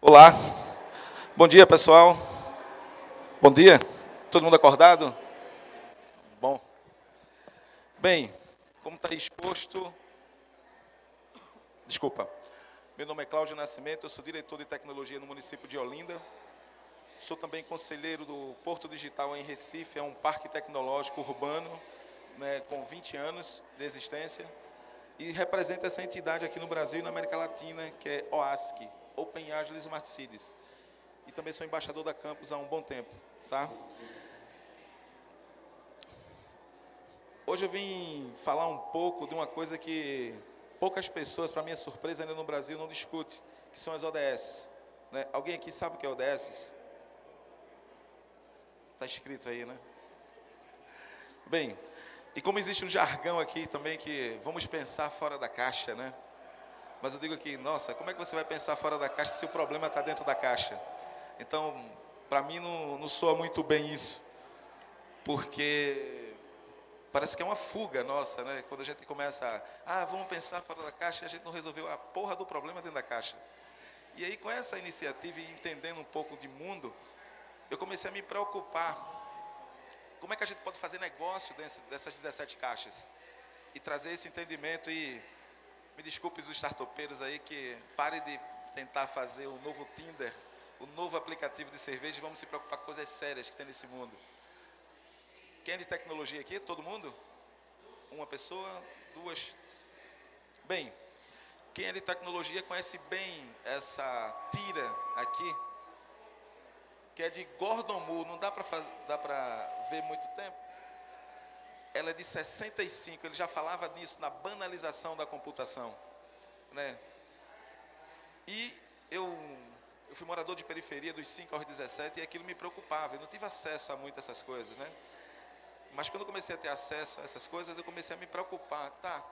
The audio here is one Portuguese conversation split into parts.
Olá. Bom dia, pessoal. Bom dia. Todo mundo acordado? Bom. Bem, como está exposto... Desculpa. Meu nome é Cláudio Nascimento, eu sou diretor de tecnologia no município de Olinda. Sou também conselheiro do Porto Digital em Recife, é um parque tecnológico urbano né, com 20 anos de existência e representa essa entidade aqui no Brasil e na América Latina, que é OASC, Open Agile Smart Cities. E também sou embaixador da campus há um bom tempo. Tá? Hoje eu vim falar um pouco de uma coisa que poucas pessoas, para minha surpresa, ainda no Brasil não discutem, que são as ODS. Né? Alguém aqui sabe o que é ODS? Está escrito aí, né? Bem, e como existe um jargão aqui também que vamos pensar fora da caixa, né? Mas eu digo aqui, nossa, como é que você vai pensar fora da caixa se o problema está dentro da caixa? Então, para mim não, não soa muito bem isso, porque parece que é uma fuga nossa, né? Quando a gente começa a, ah, vamos pensar fora da caixa, e a gente não resolveu a porra do problema dentro da caixa. E aí, com essa iniciativa e entendendo um pouco de mundo, eu comecei a me preocupar como é que a gente pode fazer negócio dessas 17 caixas? E trazer esse entendimento e me desculpe os startupeiros aí que pare de tentar fazer o novo Tinder, o novo aplicativo de cerveja e vamos se preocupar com coisas sérias que tem nesse mundo. Quem é de tecnologia aqui? Todo mundo? Uma pessoa? Duas? Bem, quem é de tecnologia conhece bem essa tira aqui, que é de Gordon Moore, não dá para ver muito tempo. Ela é de 65, ele já falava nisso, na banalização da computação. Né? E eu, eu fui morador de periferia dos 5 aos 17 e aquilo me preocupava, eu não tive acesso a muitas essas coisas. Né? Mas quando eu comecei a ter acesso a essas coisas, eu comecei a me preocupar. Tá,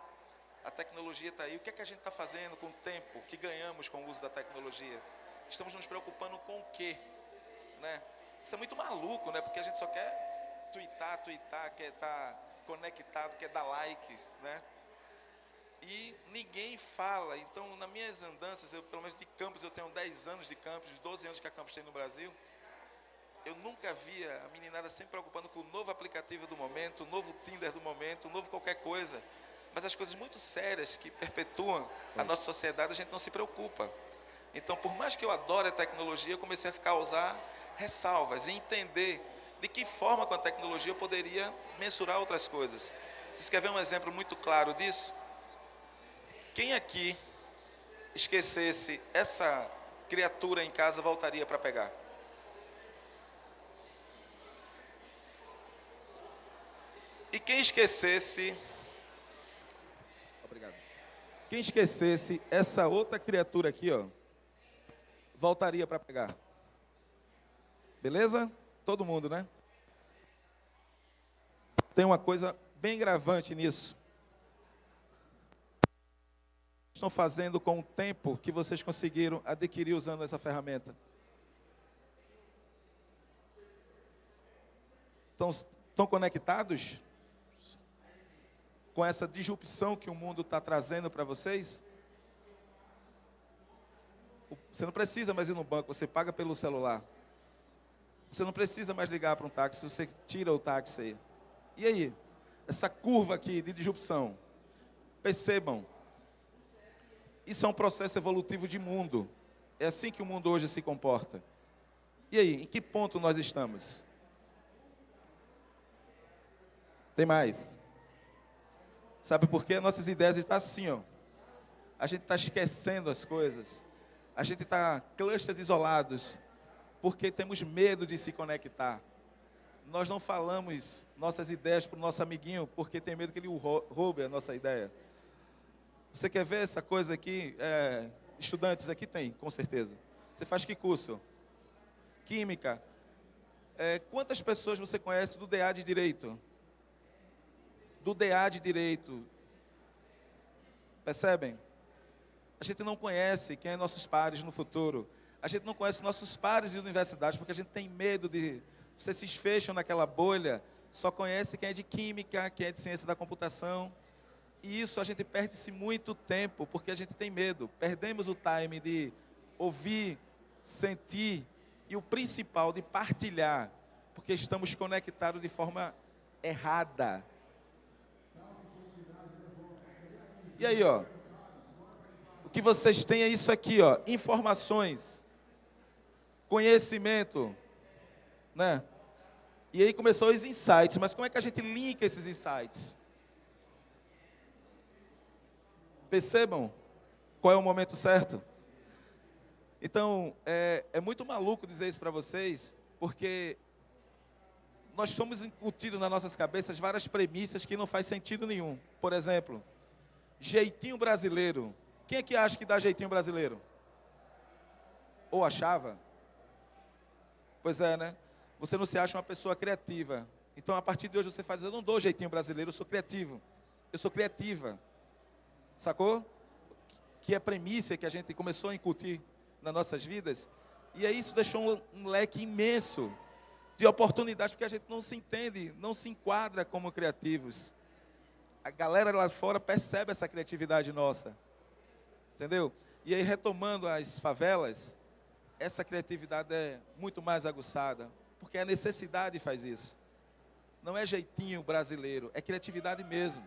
a tecnologia está aí, o que é que a gente está fazendo com o tempo que ganhamos com o uso da tecnologia? Estamos nos preocupando com o quê? Né? Isso é muito maluco, né? Porque a gente só quer twittar, twittar, quer estar tá conectado, quer dar likes, né? E ninguém fala. Então, nas minhas andanças, eu, pelo menos de campus, eu tenho 10 anos de campus, 12 anos que a campus tem no Brasil. Eu nunca via a meninada sempre preocupando com o novo aplicativo do momento, o novo Tinder do momento, o novo qualquer coisa. Mas as coisas muito sérias que perpetuam a nossa sociedade, a gente não se preocupa. Então, por mais que eu adore a tecnologia, eu comecei a ficar a usar ressalvas e entender de que forma com a tecnologia eu poderia mensurar outras coisas. Vocês querem ver um exemplo muito claro disso? Quem aqui esquecesse essa criatura em casa voltaria para pegar? E quem esquecesse Obrigado. Quem esquecesse essa outra criatura aqui, ó, voltaria para pegar? Beleza? Todo mundo, né? Tem uma coisa bem gravante nisso. Estão fazendo com o tempo que vocês conseguiram adquirir usando essa ferramenta. Estão, estão conectados com essa disrupção que o mundo está trazendo para vocês? Você não precisa mais ir no banco, você paga pelo celular. Você não precisa mais ligar para um táxi, você tira o táxi aí. E aí? Essa curva aqui de disrupção. Percebam. Isso é um processo evolutivo de mundo. É assim que o mundo hoje se comporta. E aí, em que ponto nós estamos? Tem mais. Sabe por quê? Nossas ideias estão assim, ó. A gente está esquecendo as coisas. A gente está clusters isolados porque temos medo de se conectar. Nós não falamos nossas ideias para o nosso amiguinho porque tem medo que ele roube a nossa ideia. Você quer ver essa coisa aqui? É, estudantes aqui tem, com certeza. Você faz que curso? Química. É, quantas pessoas você conhece do DA de Direito? Do DA de Direito. Percebem? A gente não conhece quem é nossos pares no futuro. A gente não conhece nossos pares de universidade porque a gente tem medo de. Vocês se fecham naquela bolha, só conhece quem é de química, quem é de ciência da computação. E isso a gente perde-se muito tempo porque a gente tem medo. Perdemos o time de ouvir, sentir e o principal de partilhar, porque estamos conectados de forma errada. E aí, ó, o que vocês têm é isso aqui, ó, informações, conhecimento, né? E aí começou os insights, mas como é que a gente linka esses insights? Percebam qual é o momento certo? Então, é, é muito maluco dizer isso para vocês, porque nós somos incutidos nas nossas cabeças várias premissas que não faz sentido nenhum. Por exemplo, jeitinho brasileiro. Quem é que acha que dá jeitinho brasileiro? Ou achava? Pois é, né? Você não se acha uma pessoa criativa. Então, a partir de hoje, você faz, eu não dou jeitinho brasileiro, eu sou criativo. Eu sou criativa. Sacou? Que é a premissa que a gente começou a incutir nas nossas vidas. E aí isso deixou um, leque imenso de oportunidades, porque a gente não se entende, não se enquadra como criativos. A galera lá fora percebe essa criatividade nossa. Entendeu? E aí, retomando as favelas, essa criatividade é muito mais aguçada, porque a necessidade faz isso. Não é jeitinho brasileiro, é criatividade mesmo.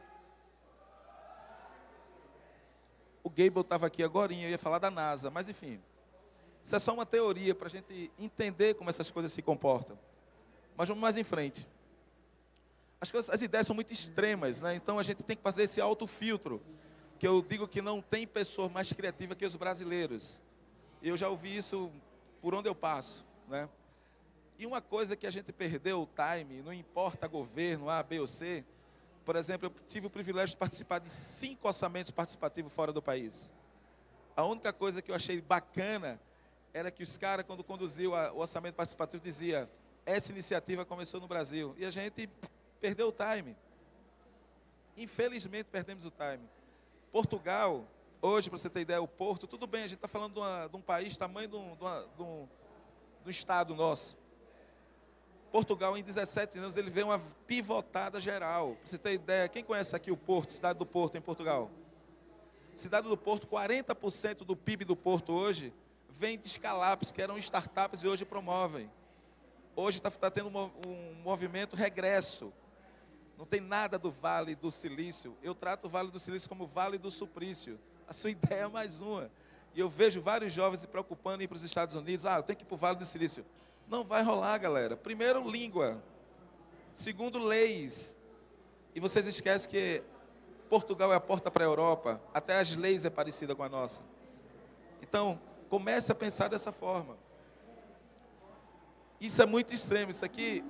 O Gable estava aqui agora, eu ia falar da NASA, mas enfim. Isso é só uma teoria para a gente entender como essas coisas se comportam. Mas vamos mais em frente. As, coisas, as ideias são muito extremas, né? então a gente tem que fazer esse autofiltro. Que eu digo que não tem pessoa mais criativa que os brasileiros. Eu já ouvi isso por onde eu passo. Né? E uma coisa que a gente perdeu o time, não importa governo A, B ou C, por exemplo, eu tive o privilégio de participar de cinco orçamentos participativos fora do país. A única coisa que eu achei bacana era que os caras, quando conduziu o orçamento participativo, dizia essa iniciativa começou no Brasil. E a gente perdeu o time. Infelizmente, perdemos o time. Portugal, hoje, para você ter ideia, o Porto, tudo bem, a gente está falando de, uma, de, um país tamanho de um, de, uma, de, um, um estado nosso. Portugal, em 17 anos, ele veio uma pivotada geral. Para você ter ideia, quem conhece aqui o Porto, cidade do Porto, em Portugal? Cidade do Porto, 40% do PIB do Porto hoje vem de escalapes, que eram startups e hoje promovem. Hoje está tá tendo um, um movimento regresso. Não tem nada do Vale do Silício. Eu trato o Vale do Silício como Vale do Suplício. A sua ideia é mais uma. E eu vejo vários jovens se preocupando em ir para os Estados Unidos. Ah, eu tenho que ir para o Vale do Silício. Não vai rolar, galera. Primeiro, língua. Segundo, leis. E vocês esquecem que Portugal é a porta para a Europa. Até as leis é parecida com a nossa. Então, comece a pensar dessa forma. Isso é muito extremo. Isso aqui,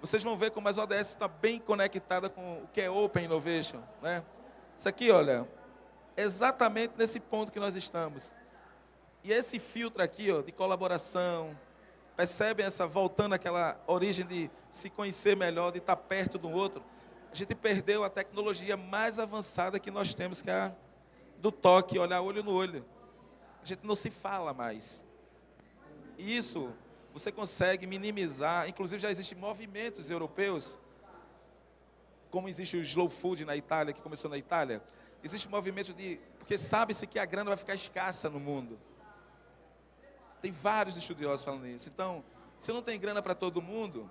vocês vão ver como as ODS está bem conectada com o que é Open Innovation. Né? Isso aqui, olha, exatamente nesse ponto que nós estamos. E esse filtro aqui, ó, de colaboração, Percebem essa, voltando àquela origem de se conhecer melhor, de estar perto do outro? A gente perdeu a tecnologia mais avançada que nós temos, que é a do toque, olhar olho no olho. A gente não se fala mais. Isso você consegue minimizar, inclusive já existem movimentos europeus, como existe o slow food na Itália, que começou na Itália, existe movimento de, porque sabe-se que a grana vai ficar escassa no mundo. Tem vários estudiosos falando isso. Então, se não tem grana para todo mundo,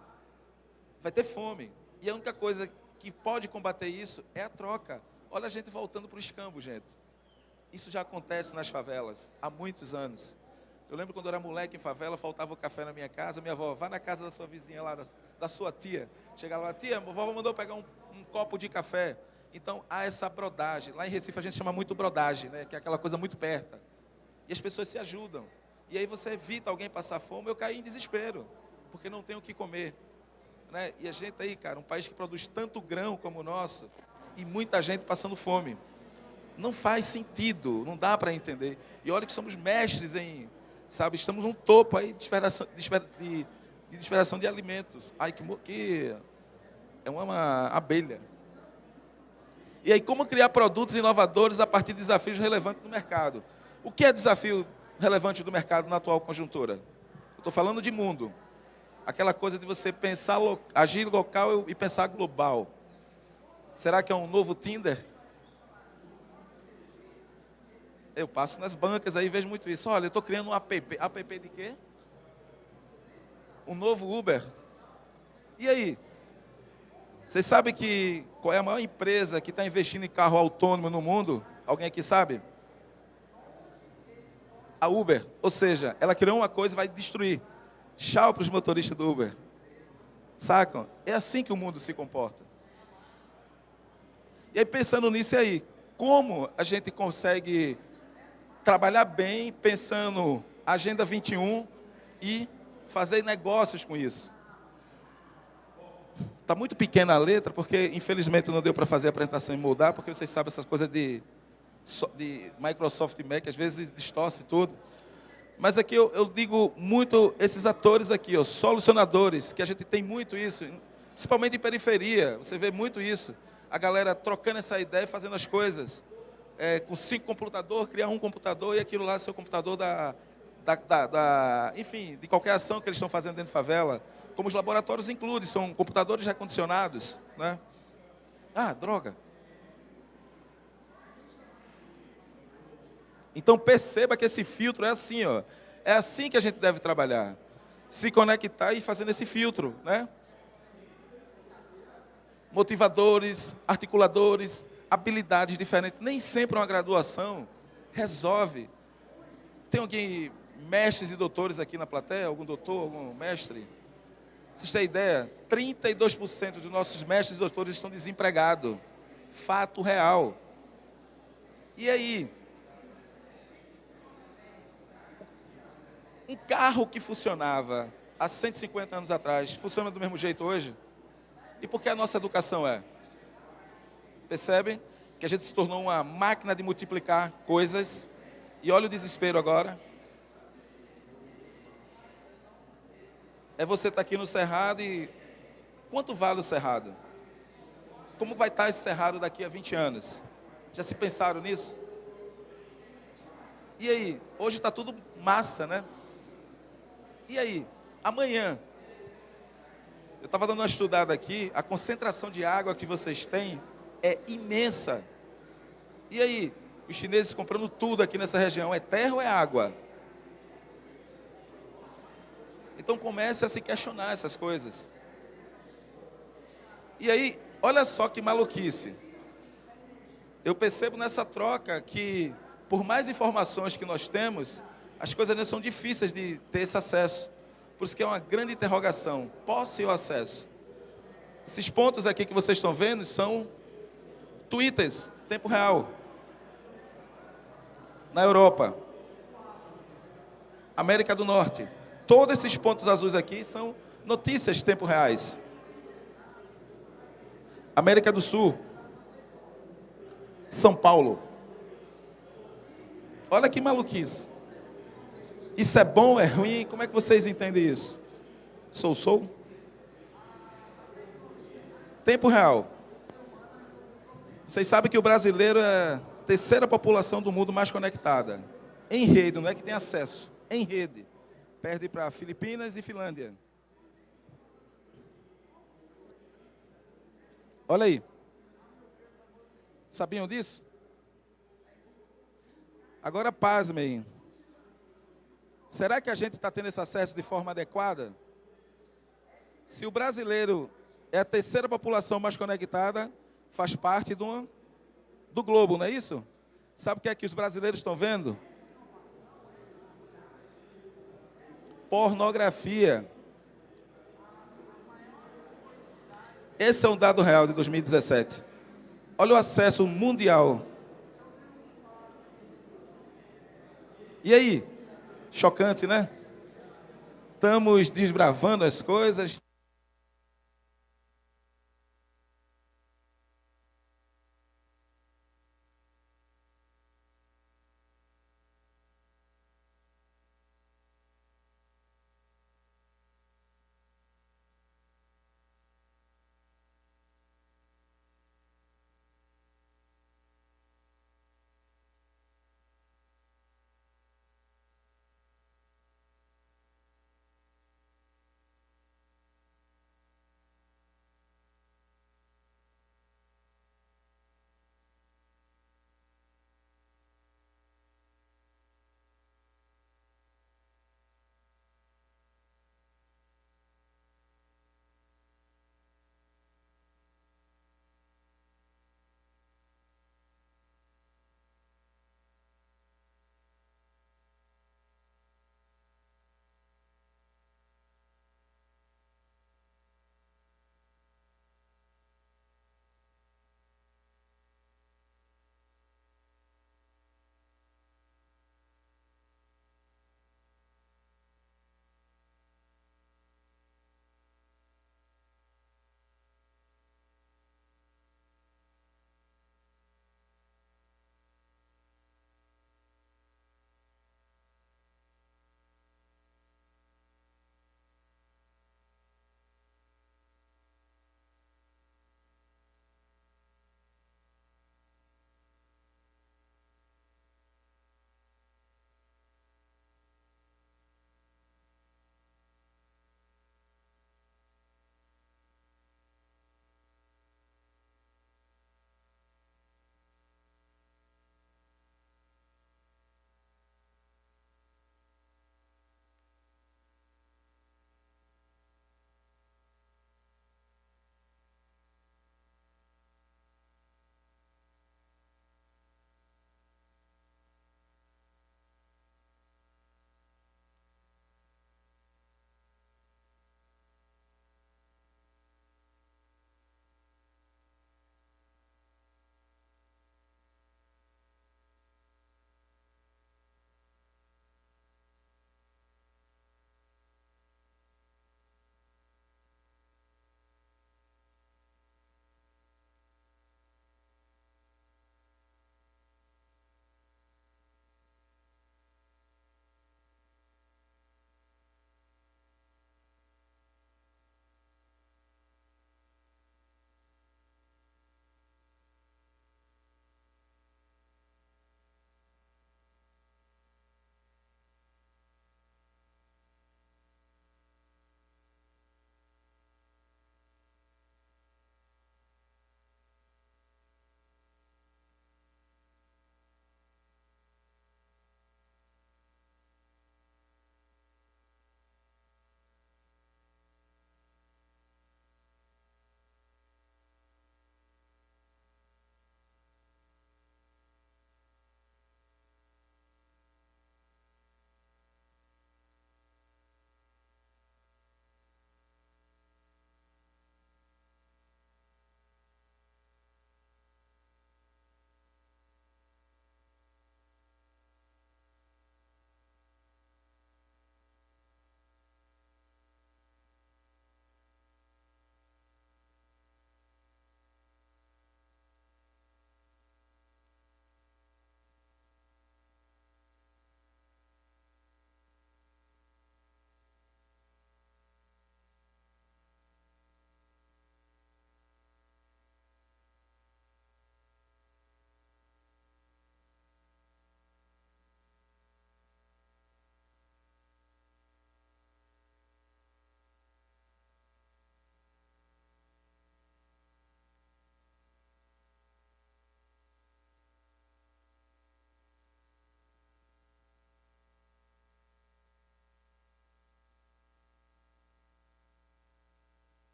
vai ter fome. E a única coisa que pode combater isso é a troca. Olha a gente voltando para o escambo, gente. Isso já acontece nas favelas há muitos anos. Eu lembro quando eu era moleque em favela, faltava o café na minha casa, minha avó, vá na casa da sua vizinha lá, da, da sua tia. Chegava lá, tia, a vovó mandou pegar um, um, copo de café. Então há essa brodagem. Lá em Recife a gente chama muito brodagem, né? que é aquela coisa muito perto. E as pessoas se ajudam. E aí você evita alguém passar fome, eu caí em desespero, porque não tenho o que comer. Né? E a gente aí, cara, um país que produz tanto grão como o nosso, e muita gente passando fome. Não faz sentido, não dá para entender. E olha que somos mestres em, sabe, estamos no topo aí de esperação de, de, de, alimentos. Ai, que, que é uma, uma abelha. E aí, como criar produtos inovadores a partir de desafios relevantes no mercado? O que é desafio relevante do mercado na atual conjuntura? Eu estou falando de mundo. Aquela coisa de você pensar, agir local e pensar global. Será que é um novo Tinder? Eu passo nas bancas aí vejo muito isso. Olha, eu estou criando um app. App de quê? Um novo Uber. E aí? Vocês sabem que qual é a maior empresa que está investindo em carro autônomo no mundo? Alguém aqui sabe? A Uber. Ou seja, ela criou uma coisa e vai destruir. Tchau para os motoristas do Uber. Sacam? É assim que o mundo se comporta. E aí, pensando nisso aí, como a gente consegue trabalhar bem, pensando Agenda 21 e fazer negócios com isso? Está muito pequena a letra, porque infelizmente não deu para fazer a apresentação e mudar, porque vocês sabem essas coisas de, de Microsoft Mac, às vezes distorce tudo. Mas aqui eu, eu, digo muito esses atores aqui, ó, solucionadores, que a gente tem muito isso, principalmente em periferia, você vê muito isso. A galera trocando essa ideia e fazendo as coisas. É, com cinco computadores, criar um computador e aquilo lá ser o computador da, da, da, da, enfim, de qualquer ação que eles estão fazendo dentro de favela. Como os laboratórios incluem, são computadores recondicionados. Né? Ah, droga. Então perceba que esse filtro é assim, ó. É assim que a gente deve trabalhar. Se conectar e fazendo esse filtro, né? Motivadores, articuladores, habilidades diferentes. Nem sempre uma graduação resolve. Tem alguém, mestres e doutores aqui na plateia? Algum doutor, algum mestre? Vocês têm ideia? 32% dos nossos mestres e doutores estão desempregados. Fato real. E aí? Um carro que funcionava há 150 anos atrás, funciona do mesmo jeito hoje? E por que a nossa educação é? Percebem? Que a gente se tornou uma máquina de multiplicar coisas. E olha o desespero agora. É você estar tá aqui no Cerrado e. Quanto vale o Cerrado? Como vai estar tá esse Cerrado daqui a 20 anos? Já se pensaram nisso? E aí? Hoje está tudo massa, né? E aí, amanhã, eu estava dando uma estudada aqui, a concentração de água que vocês têm é imensa. E aí, os chineses comprando tudo aqui nessa região, é terra ou é água? Então comece a se questionar essas coisas. E aí, olha só que maluquice. Eu percebo nessa troca que, por mais informações que nós temos, as coisas não são difíceis de ter esse acesso. Por isso que é uma grande interrogação, posse ou acesso. Esses pontos aqui que vocês estão vendo são twitters, tempo real. Na Europa, América do Norte. Todos esses pontos azuis aqui são notícias tempo reais. América do Sul, São Paulo. Olha que maluquice. Isso é bom, é ruim? Como é que vocês entendem isso? Sou, sou? Tempo real. Vocês sabem que o brasileiro é a terceira população do mundo mais conectada. Em rede, não é que tem acesso. Em rede. Perde para Filipinas e Finlândia. Olha aí. Sabiam disso? Agora pasmem. Será que a gente está tendo esse acesso de forma adequada? Se o brasileiro é a terceira população mais conectada, faz parte do, do globo, não é isso? Sabe o que é que os brasileiros estão vendo? Pornografia. Esse é um dado real de 2017. Olha o acesso mundial. E aí? Chocante, né? Estamos desbravando as coisas,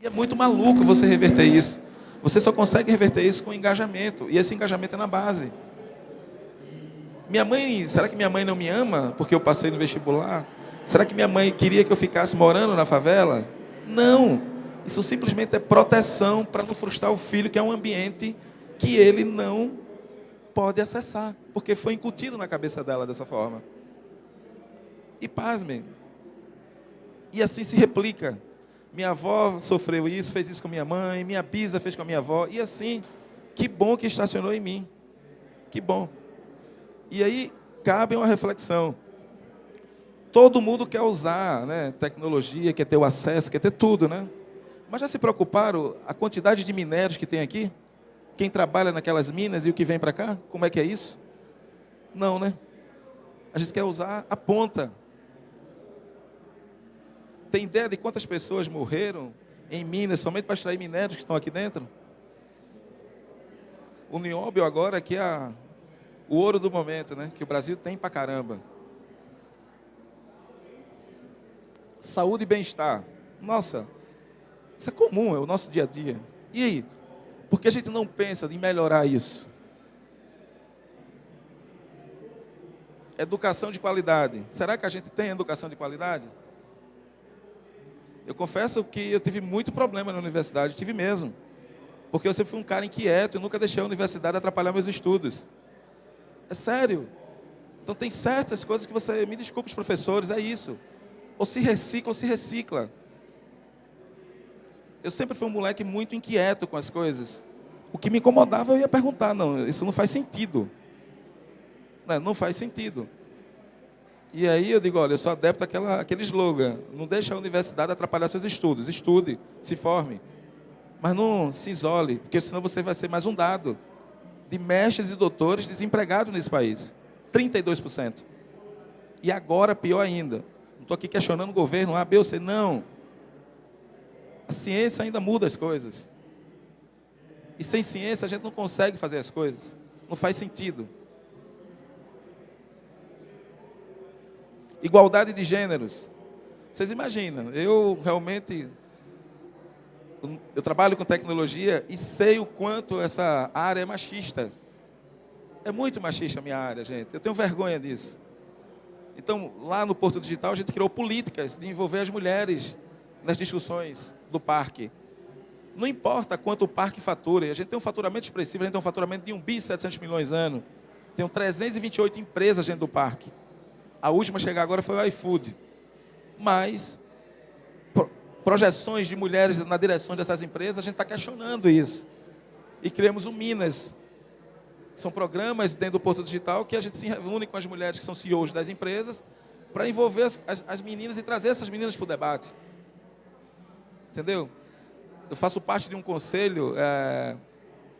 E é muito maluco você reverter isso. Você só consegue reverter isso com engajamento. E esse engajamento é na base. Minha mãe, será que minha mãe não me ama porque eu passei no vestibular? Será que minha mãe queria que eu ficasse morando na favela? Não. Isso simplesmente é proteção para não frustrar o filho, que é um ambiente que ele não pode acessar, porque foi incutido na cabeça dela dessa forma. E pasmem. E assim se replica. Minha avó sofreu isso, fez isso com minha mãe, minha bisa fez com a minha avó, e assim, que bom que estacionou em mim. Que bom. E aí cabe uma reflexão. Todo mundo quer usar né, tecnologia, quer ter o acesso, quer ter tudo, né? Mas já se preocuparam a quantidade de minérios que tem aqui? Quem trabalha naquelas minas e o que vem para cá? Como é que é isso? Não, né? A gente quer usar a ponta. Tem ideia de quantas pessoas morreram em minas somente para extrair minérios que estão aqui dentro? O nióbio agora que é a, o ouro do momento, né? Que o Brasil tem para caramba. Saúde e bem-estar. Nossa, isso é comum, é o nosso dia a dia. E aí? Por que a gente não pensa em melhorar isso? Educação de qualidade. Será que a gente tem educação de qualidade? Eu confesso que eu tive muito problema na universidade, tive mesmo. Porque eu sempre fui um cara inquieto e nunca deixei a universidade atrapalhar meus estudos. É sério. Então tem certas coisas que você, me desculpe os professores, é isso. Ou se recicla ou se recicla. Eu sempre fui um moleque muito inquieto com as coisas. O que me incomodava eu ia perguntar, não, isso não faz sentido. Não, não faz sentido. E aí eu digo, olha, eu sou adepto àquela, àquele slogan, não deixe a universidade atrapalhar seus estudos. Estude, se forme. Mas não se isole, porque senão você vai ser mais um dado de mestres e doutores desempregados nesse país. 32%. E agora, pior ainda, não estou aqui questionando o governo A, B ou C, não. A ciência ainda muda as coisas. E sem ciência a gente não consegue fazer as coisas. Não faz sentido. Igualdade de gêneros. Vocês imaginam, eu realmente eu trabalho com tecnologia e sei o quanto essa área é machista. É muito machista a minha área, gente. Eu tenho vergonha disso. Então, lá no Porto Digital, a gente criou políticas de envolver as mulheres nas discussões do parque. Não importa quanto o parque fatura, a gente tem um faturamento expressivo, a gente tem um faturamento de 1 bi 700 milhões ano. Tem 328 empresas dentro do parque. A última a chegar agora foi o iFood. Mas, projeções de mulheres na direção dessas empresas, a gente está questionando isso. E criamos o Minas. São programas dentro do Porto Digital que a gente se reúne com as mulheres que são CEOs das empresas para envolver as, as, as meninas e trazer essas meninas para o debate. Entendeu? Eu faço parte de um conselho, é,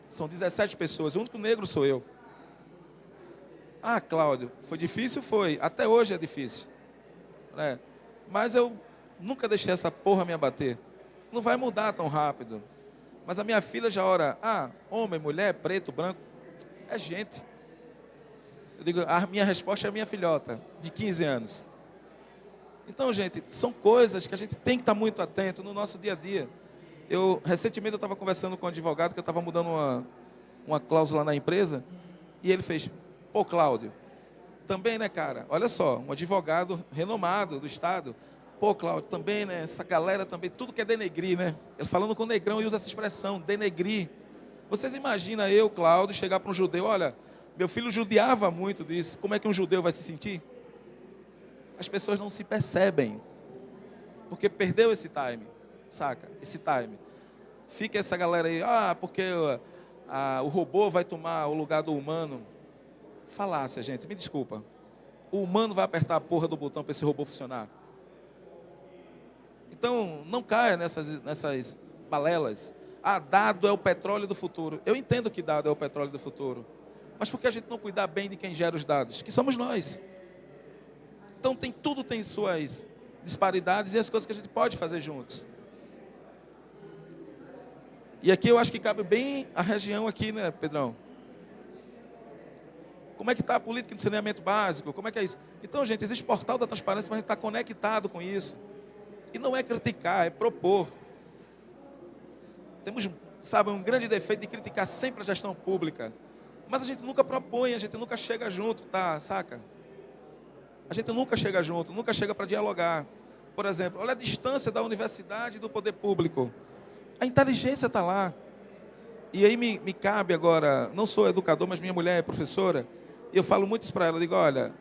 são 17 pessoas, o único negro sou eu. Ah, Cláudio, foi difícil? Foi. Até hoje é difícil. Né? Mas eu nunca deixei essa porra me abater. Não vai mudar tão rápido. Mas a minha filha já ora, ah, homem, mulher, preto, branco, é gente. Eu digo, a minha resposta é a minha filhota, de 15 anos. Então, gente, são coisas que a gente tem que estar muito atento no nosso dia a dia. Eu, recentemente, eu estava conversando com um advogado que eu estava mudando uma, uma cláusula na empresa, e ele fez, Pô, Cláudio, também, né, cara? Olha só, um advogado renomado do Estado. Pô, Cláudio, também, né? Essa galera também, tudo que é denegrir, né? Ele falando com o negrão e usa essa expressão, denegrir. Vocês imaginam eu, Cláudio, chegar para um judeu, olha, meu filho judiava muito disso. Como é que um judeu vai se sentir? As pessoas não se percebem. Porque perdeu esse time, saca? Esse time. Fica essa galera aí, ah, porque ah, o robô vai tomar o lugar do humano falácia, gente, me desculpa. O humano vai apertar a porra do botão para esse robô funcionar. Então, não caia nessas, nessas balelas. Ah, dado é o petróleo do futuro. Eu entendo que dado é o petróleo do futuro. Mas por que a gente não cuidar bem de quem gera os dados? Que somos nós. Então, tem, tudo tem suas disparidades e as coisas que a gente pode fazer juntos. E aqui eu acho que cabe bem a região aqui, né, Pedrão? Como é que está a política de saneamento básico? Como é que é isso? Então, gente, existe portal da transparência para a gente estar tá conectado com isso. E não é criticar, é propor. temos, sabe, um grande defeito de criticar sempre a gestão pública. Mas a gente nunca propõe, a gente nunca chega junto, tá? Saca? A gente nunca chega junto, nunca chega para dialogar. Por exemplo, olha a distância da universidade e do poder público. A inteligência está lá. E aí me, me cabe agora, não sou educador, mas minha mulher é professora, eu falo muito isso para ela, digo, olha,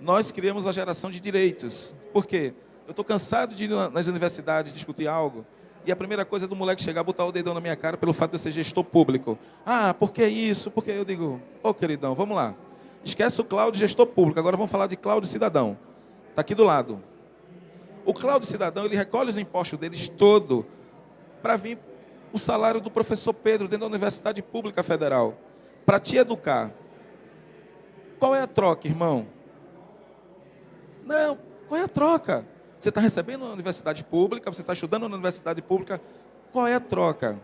nós criamos a geração de direitos. Por quê? Eu estou cansado de ir nas universidades discutir algo, e a primeira coisa é do moleque chegar, botar o dedão na minha cara pelo fato de eu ser gestor público. Ah, por que isso? Porque eu digo, ô oh, queridão, vamos lá. Esquece o Cláudio gestor público, agora vamos falar de Cláudio cidadão. Está aqui do lado. O Cláudio cidadão, ele recolhe os impostos deles todo para vir o salário do professor Pedro dentro da Universidade Pública Federal, para te educar. Qual é a troca, irmão? Não, qual é a troca? Você está recebendo na universidade pública, você está estudando na universidade pública, qual é a troca?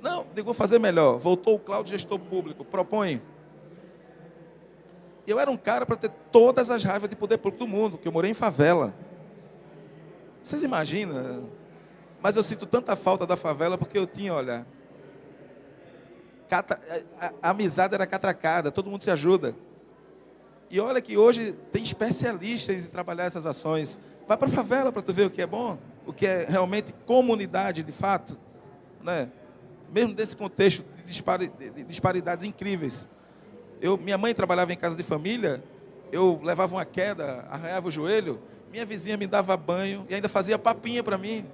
Não, digo, vou fazer melhor. Voltou o Cláudio gestor público, propõe. Eu era um cara para ter todas as raivas de poder público do mundo, que eu morei em favela. Vocês imaginam? Mas eu sinto tanta falta da favela porque eu tinha, olha, cata, a, a, amizade era catracada, todo mundo se ajuda. E olha que hoje tem especialistas em trabalhar essas ações. Vai para a favela para tu ver o que é bom, o que é realmente comunidade de fato, né? Mesmo desse contexto de, dispari, de disparidades incríveis. Eu, minha mãe trabalhava em casa de família, eu levava uma queda, arranhava o joelho, minha vizinha me dava banho e ainda fazia papinha para mim.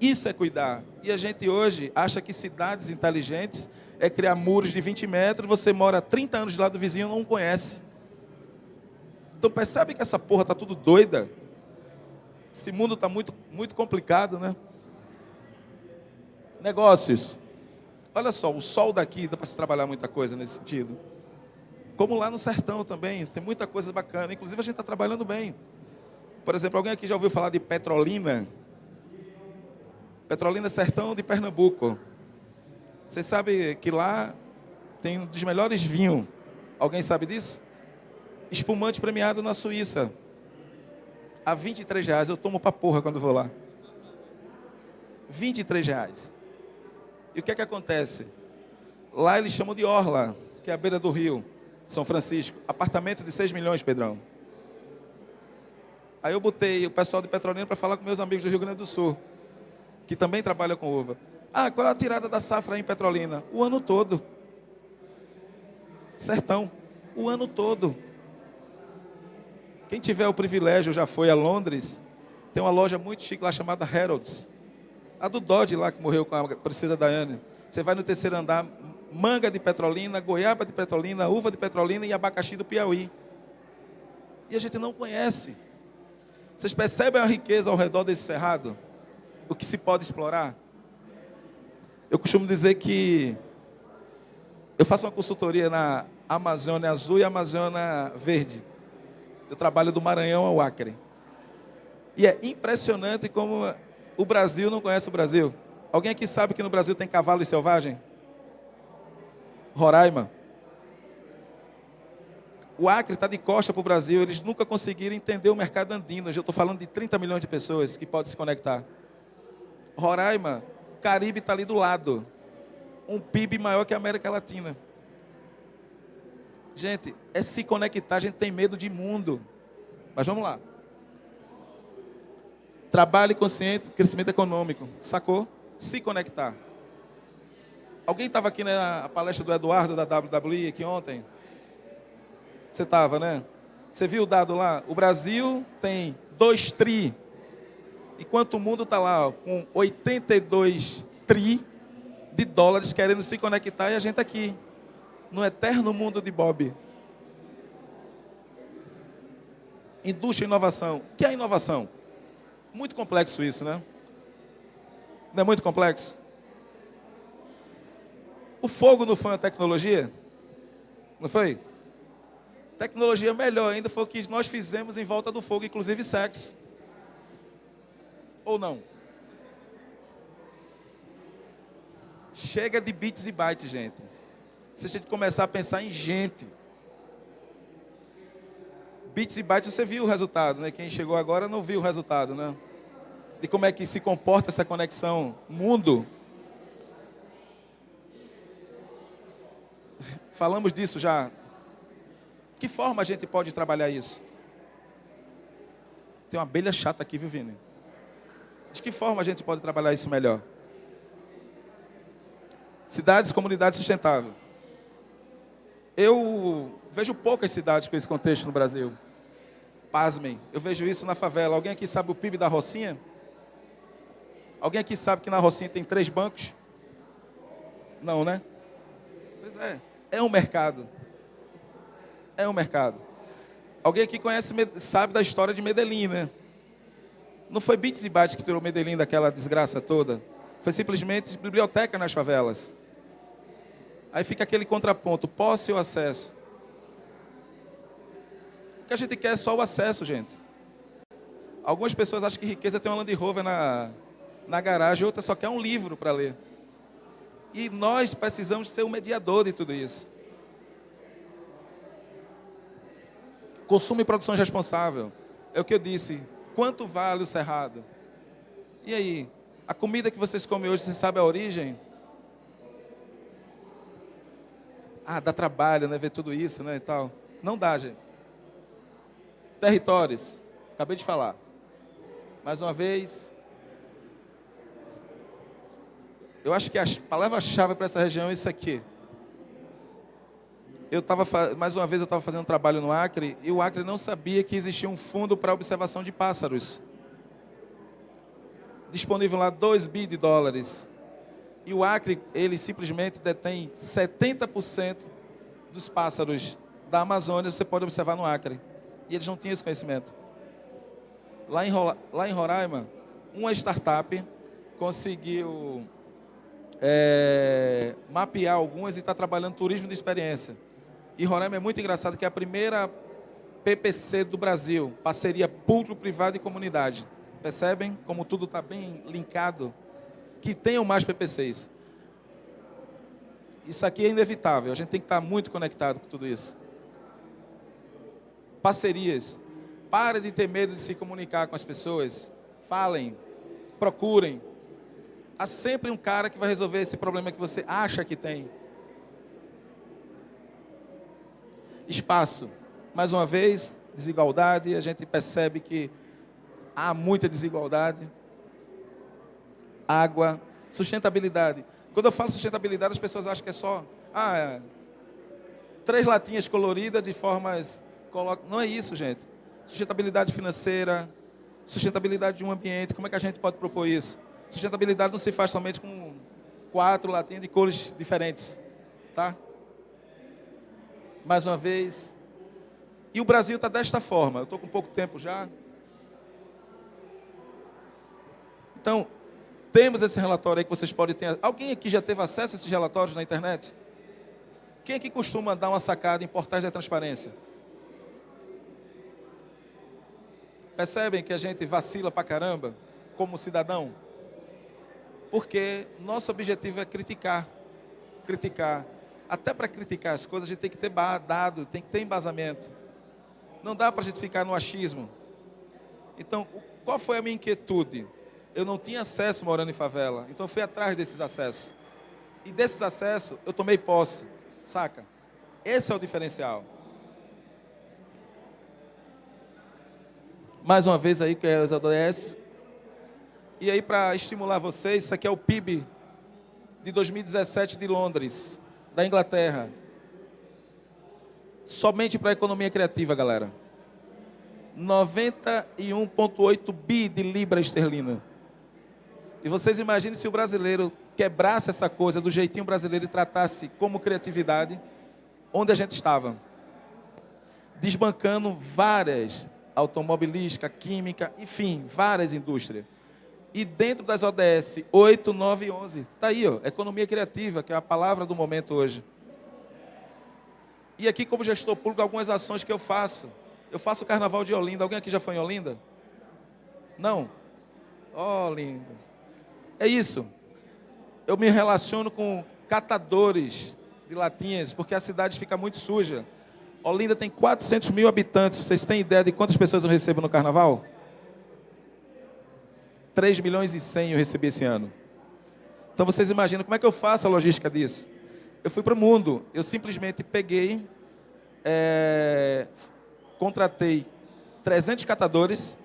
Isso é cuidar. E a gente hoje acha que cidades inteligentes é criar muros de 20 metros, você mora 30 anos de lado do vizinho e não conhece. Então percebe que essa porra está tudo doida? Esse mundo está muito, muito complicado, né? Negócios. Olha só, o sol daqui dá para se trabalhar muita coisa nesse sentido. Como lá no sertão também, tem muita coisa bacana. Inclusive a gente está trabalhando bem. Por exemplo, alguém aqui já ouviu falar de Petrolina? Petrolina Sertão de Pernambuco. Você sabe que lá tem um dos melhores vinhos. Alguém sabe disso? Espumante premiado na Suíça. A 23 reais. Eu tomo pra porra quando vou lá. 23 reais. E o que é que acontece? Lá eles chamam de Orla, que é a beira do rio, São Francisco. Apartamento de 6 milhões, Pedrão. Aí eu botei o pessoal de Petrolina para falar com meus amigos do Rio Grande do Sul que também trabalha com uva. Ah, qual é a tirada da safra em Petrolina? O ano todo. Sertão. O ano todo. Quem tiver o privilégio, já foi a Londres, tem uma loja muito chique lá chamada Harrods. A do Dodge lá que morreu com a princesa Diane. Você vai no terceiro andar, manga de petrolina, goiaba de petrolina, uva de petrolina e abacaxi do Piauí. E a gente não conhece. Vocês percebem a riqueza ao redor desse cerrado? o que se pode explorar? Eu costumo dizer que eu faço uma consultoria na Amazônia Azul e Amazônia Verde. Eu trabalho do Maranhão ao Acre. E é impressionante como o Brasil não conhece o Brasil. Alguém aqui sabe que no Brasil tem cavalo e selvagem? Roraima. O Acre está de costa para o Brasil, eles nunca conseguiram entender o mercado andino. Eu estou falando de 30 milhões de pessoas que podem se conectar. Roraima, Caribe está ali do lado. Um PIB maior que a América Latina. Gente, é se conectar, a gente tem medo de mundo. Mas vamos lá. Trabalho consciente, crescimento econômico. Sacou? Se conectar. Alguém estava aqui na palestra do Eduardo da WWE aqui ontem? Você estava, né? Você viu o dado lá? O Brasil tem 2 tri enquanto o mundo está lá ó, com 82 tri de dólares querendo se conectar e a gente aqui, no eterno mundo de Bob. Indústria e inovação. O que é inovação? Muito complexo isso, né? Não é muito complexo? O fogo não foi uma tecnologia? Não foi? Tecnologia melhor ainda foi o que nós fizemos em volta do fogo, inclusive sexo ou não? Chega de bits e bytes, gente se a gente começar a pensar em gente. Bits e bytes, você viu o resultado, né? Quem chegou agora não viu o resultado, né? De como é que se comporta essa conexão mundo. Falamos disso já. Que forma a gente pode trabalhar isso? Tem uma abelha chata aqui, viu, Vini? De que forma a gente pode trabalhar isso melhor? Cidades, comunidade sustentável. Eu vejo poucas cidades com esse contexto no Brasil. Pasmem, eu vejo isso na favela. Alguém aqui sabe o PIB da Rocinha? Alguém aqui sabe que na Rocinha tem três bancos? Não, né? Pois é, é um mercado. É um mercado. Alguém aqui conhece, sabe da história de Medellín, né? Não foi bits e bytes que tirou Medellín daquela desgraça toda. Foi simplesmente biblioteca nas favelas. Aí fica aquele contraponto, posse ou acesso. O que a gente quer é só o acesso, gente. Algumas pessoas acham que riqueza tem uma Land Rover na, na garagem, outras só quer um livro para ler. E nós precisamos ser o mediador de tudo isso. Consumo e produção responsável. É o que eu disse. Quanto vale o cerrado? E aí? A comida que vocês comem hoje, você sabe a origem? Ah, dá trabalho, né? Ver tudo isso, né? E tal. Não dá, gente. Territórios. Acabei de falar. Mais uma vez. Eu acho que a palavra-chave para essa região é isso aqui. Eu estava, mais uma vez, eu estava fazendo um trabalho no Acre e o Acre não sabia que existia um fundo para observação de pássaros. Disponível lá 2 bi de dólares. E o Acre, ele simplesmente detém 70% dos pássaros da Amazônia, você pode observar no Acre. E eles não tinham esse conhecimento. Lá em, lá em Roraima, uma startup conseguiu é, mapear algumas e está trabalhando turismo de experiência. E Roraima é muito engraçado que é a primeira PPC do Brasil, parceria público-privado e comunidade. Percebem como tudo está bem linkado? Que tenham mais PPCs. Isso aqui é inevitável, a gente tem que estar muito conectado com tudo isso. Parcerias. Pare de ter medo de se comunicar com as pessoas. Falem, procurem. Há sempre um cara que vai resolver esse problema que você acha que tem. espaço. Mais uma vez, desigualdade, a gente percebe que há muita desigualdade. Água, sustentabilidade. Quando eu falo sustentabilidade, as pessoas acham que é só ah, é, três latinhas coloridas de formas. Não é isso, gente. Sustentabilidade financeira, sustentabilidade de um ambiente, como é que a gente pode propor isso? Sustentabilidade não se faz somente com quatro latinhas de cores diferentes, tá? mais uma vez. E o Brasil está desta forma. Eu estou com pouco tempo já. Então, temos esse relatório aí que vocês podem ter. Alguém aqui já teve acesso a esses relatórios na internet? Quem aqui costuma dar uma sacada em portais de transparência? Percebem que a gente vacila pra caramba como cidadão? Porque nosso objetivo é criticar. Criticar até para criticar as coisas, a gente tem que ter dado, tem que ter embasamento. Não dá para a gente ficar no achismo. Então, qual foi a minha inquietude? Eu não tinha acesso morando em favela, então fui atrás desses acessos. E desses acessos, eu tomei posse, saca? Esse é o diferencial. Mais uma vez aí, que é os ODS. E aí, para estimular vocês, isso aqui é o PIB de 2017 de Londres da Inglaterra. Somente para a economia criativa, galera. 91,8 bi de libra esterlina. E vocês imaginem se o brasileiro quebrasse essa coisa do jeitinho brasileiro e tratasse como criatividade, onde a gente estava. Desbancando várias, automobilística, química, enfim, várias indústrias. E dentro das ODS 8, 9 e 11, está aí, ó, economia criativa, que é a palavra do momento hoje. E aqui, como gestor público, algumas ações que eu faço. Eu faço o carnaval de Olinda. Alguém aqui já foi em Olinda? Não? Olinda. É isso. Eu me relaciono com catadores de latinhas, porque a cidade fica muito suja. Olinda tem 400 mil habitantes. Vocês têm ideia de quantas pessoas eu recebo no carnaval? 3 milhões e 100 eu recebi esse ano. Então vocês imaginam como é que eu faço a logística disso? eu fui para o mundo. Eu simplesmente peguei, é, contratei 300 catadores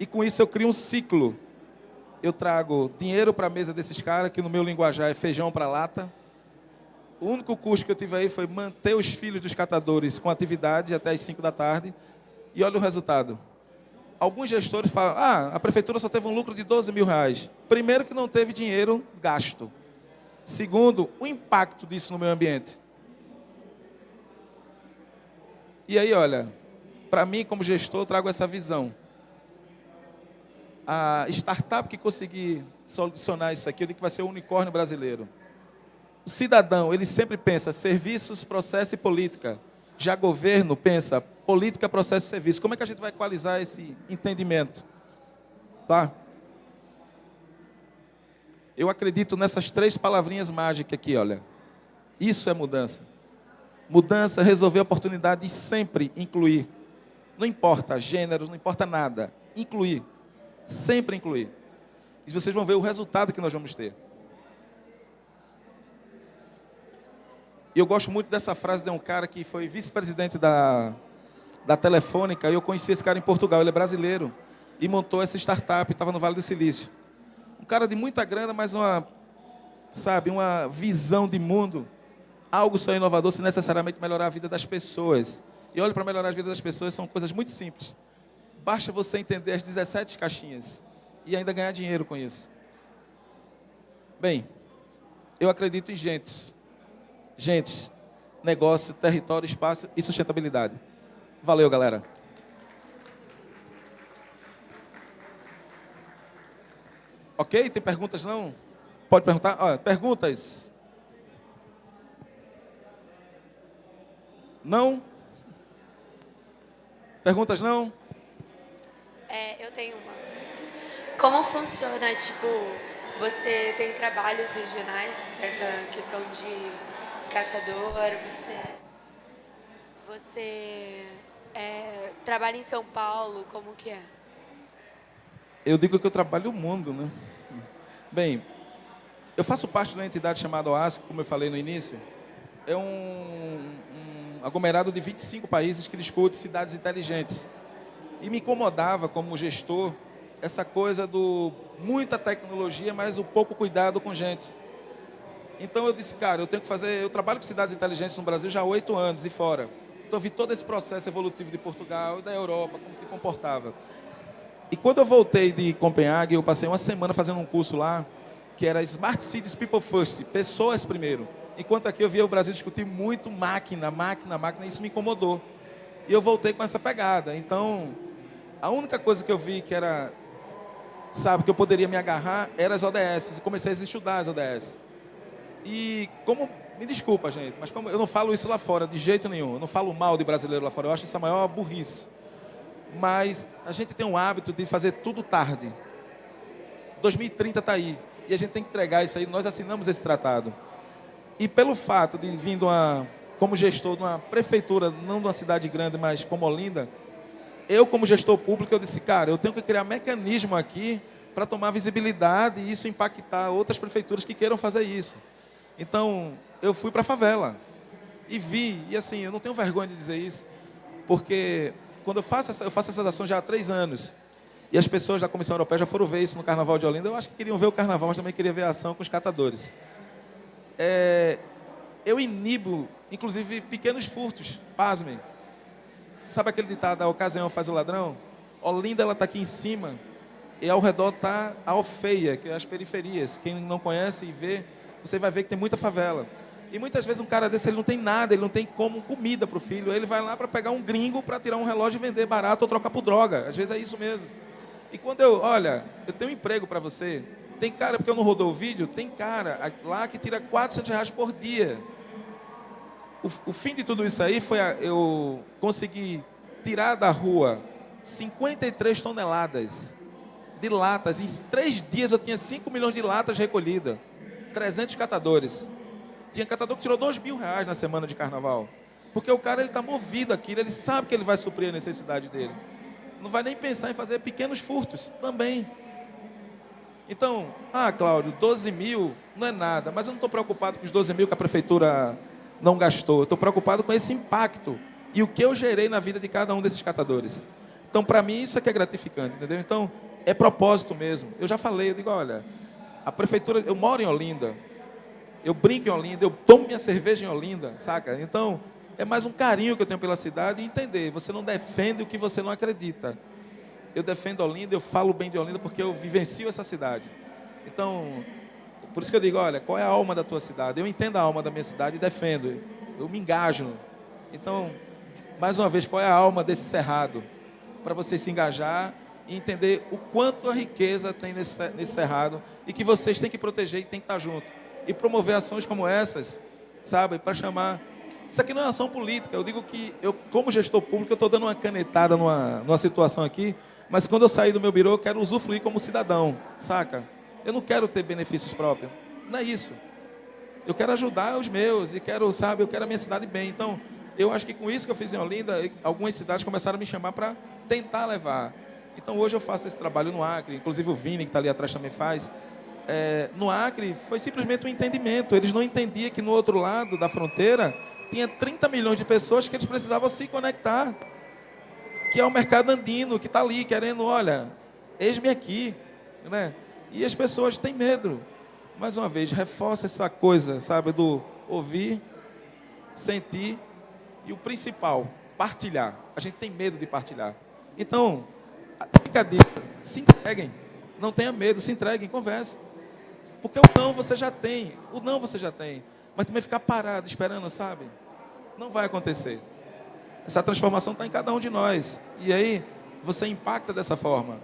e com isso eu crio um ciclo. Eu trago dinheiro para a mesa desses caras, que no meu linguajar é feijão para lata. O único custo que eu tive aí foi manter os filhos dos catadores com atividade até as 5 da tarde. E olha o resultado. Alguns gestores falam, ah, a prefeitura só teve um lucro de 12 mil reais. Primeiro que não teve dinheiro gasto. Segundo, o impacto disso no meio ambiente. E aí, olha, para mim, como gestor, eu trago essa visão. A startup que conseguir solucionar isso aqui, eu digo que vai ser o unicórnio brasileiro. O cidadão, ele sempre pensa serviços, processo e política. Já governo pensa política, processo e serviço. Como é que a gente vai equalizar esse entendimento? Tá? Eu acredito nessas três palavrinhas mágicas aqui, olha. Isso é mudança. Mudança, resolver oportunidade e sempre incluir. Não importa gênero, não importa nada. Incluir. Sempre incluir. E vocês vão ver o resultado que nós vamos ter. E eu gosto muito dessa frase de um cara que foi vice-presidente da, da Telefônica. E eu conheci esse cara em Portugal. Ele é brasileiro. E montou essa startup. Estava no Vale do Silício cara de muita grana, mas uma, sabe, uma visão de mundo. Algo só inovador se necessariamente melhorar a vida das pessoas. E olha, para melhorar a vida das pessoas são coisas muito simples. Basta você entender as 17 caixinhas e ainda ganhar dinheiro com isso. Bem, eu acredito em gentes. Gente, negócio, território, espaço e sustentabilidade. Valeu, galera. Ok? Tem perguntas não? Pode perguntar? Ah, perguntas? Não? Perguntas não? É, eu tenho uma. Como funciona, tipo, você tem trabalhos regionais, essa questão de catador, você, você é, trabalha em São Paulo, como que é? Eu digo que eu trabalho o mundo, né? Bem, eu faço parte de uma entidade chamada OASC, como eu falei no início. É um, um aglomerado de 25 países que discute cidades inteligentes. E me incomodava, como gestor, essa coisa do muita tecnologia, mas o pouco cuidado com gente. Então eu disse, cara, eu tenho que fazer. Eu trabalho com cidades inteligentes no Brasil já há oito anos e fora. Então eu vi todo esse processo evolutivo de Portugal e da Europa, como se comportava. E quando eu voltei de Copenhague, eu passei uma semana fazendo um curso lá, que era Smart Cities People First, pessoas primeiro. Enquanto aqui eu via o Brasil discutir muito máquina, máquina, máquina, e isso me incomodou. E eu voltei com essa pegada. Então, a única coisa que eu vi que era, sabe, que eu poderia me agarrar, era as ODS. Comecei a estudar as ODS. E como, me desculpa, gente, mas como eu não falo isso lá fora de jeito nenhum. Eu não falo mal de brasileiro lá fora. Eu acho isso a maior burrice mas a gente tem um hábito de fazer tudo tarde. 2030 está aí, e a gente tem que entregar isso aí, nós assinamos esse tratado. E pelo fato de vindo uma, como gestor de uma prefeitura, não de uma cidade grande, mas como Olinda, eu como gestor público, eu disse, cara, eu tenho que criar mecanismo aqui para tomar visibilidade e isso impactar outras prefeituras que queiram fazer isso. Então, eu fui para a favela e vi, e assim, eu não tenho vergonha de dizer isso, porque quando eu faço, essa, eu faço essas ações já há três anos, e as pessoas da Comissão Europeia já foram ver isso no Carnaval de Olinda, eu acho que queriam ver o Carnaval, mas também queriam ver a ação com os catadores. É, eu inibo, inclusive, pequenos furtos, pasmem. Sabe aquele ditado, a ocasião faz o ladrão? Olinda, ela está aqui em cima, e ao redor está a Alfeia, que é as periferias. Quem não conhece e vê, você vai ver que tem muita favela. E muitas vezes um cara desse ele não tem nada, ele não tem como comida para o filho. Ele vai lá para pegar um gringo para tirar um relógio e vender barato ou trocar por droga. Às vezes é isso mesmo. E quando eu, olha, eu tenho um emprego para você. Tem cara, porque eu não rodou o vídeo, tem cara lá que tira 400 reais por dia. O, o fim de tudo isso aí foi a, eu conseguir tirar da rua 53 toneladas de latas. Em três dias eu tinha 5 milhões de latas recolhidas. 300 catadores. Tinha catador que tirou dois mil reais na semana de carnaval. Porque o cara está movido aquilo, ele sabe que ele vai suprir a necessidade dele. Não vai nem pensar em fazer pequenos furtos também. Então, ah, Cláudio, 12 mil não é nada, mas eu não estou preocupado com os 12 mil que a prefeitura não gastou. Estou preocupado com esse impacto e o que eu gerei na vida de cada um desses catadores. Então, para mim, isso é que é gratificante, entendeu? Então, é propósito mesmo. Eu já falei, eu digo, olha, a prefeitura, eu moro em Olinda, eu brinco em Olinda, eu tomo minha cerveja em Olinda, saca? Então, é mais um carinho que eu tenho pela cidade e entender, você não defende o que você não acredita. Eu defendo Olinda, eu falo bem de Olinda porque eu vivencio essa cidade. Então, por isso que eu digo, olha, qual é a alma da tua cidade? Eu entendo a alma da minha cidade e defendo. Eu me engajo. Então, mais uma vez, qual é a alma desse cerrado? Para você se engajar e entender o quanto a riqueza tem nesse, nesse cerrado e que vocês têm que proteger e têm que estar junto. E promover ações como essas, sabe, para chamar. Isso aqui não é ação política. Eu digo que eu, como gestor público, eu estou dando uma canetada numa, numa situação aqui, mas quando eu sair do meu birô, eu quero usufruir como cidadão, saca? Eu não quero ter benefícios próprios. Não é isso. Eu quero ajudar os meus e quero, sabe, eu quero a minha cidade bem. Então, eu acho que com isso que eu fiz em Olinda, algumas cidades começaram a me chamar para tentar levar. Então hoje eu faço esse trabalho no Acre, inclusive o Vini, que está ali atrás, também faz. É, no Acre foi simplesmente um entendimento. Eles não entendiam que no outro lado da fronteira tinha 30 milhões de pessoas que eles precisavam se conectar. Que é o mercado andino, que está ali querendo, olha, eis-me aqui. Né? E as pessoas têm medo. Mais uma vez, reforça essa coisa, sabe, do ouvir, sentir e o principal, partilhar. A gente tem medo de partilhar. Então, fica a dica, se entreguem. Não tenha medo, se entreguem, converse. Porque o não você já tem, o não você já tem. Mas também ficar parado, esperando, sabe? Não vai acontecer. Essa transformação está em cada um de nós. E aí, você impacta dessa forma.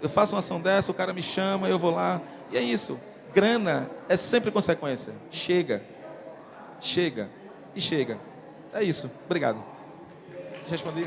Eu faço uma ação dessa, o cara me chama, eu vou lá. E é isso. Grana é sempre consequência. Chega. Chega. E chega. É isso. Obrigado. Respondi?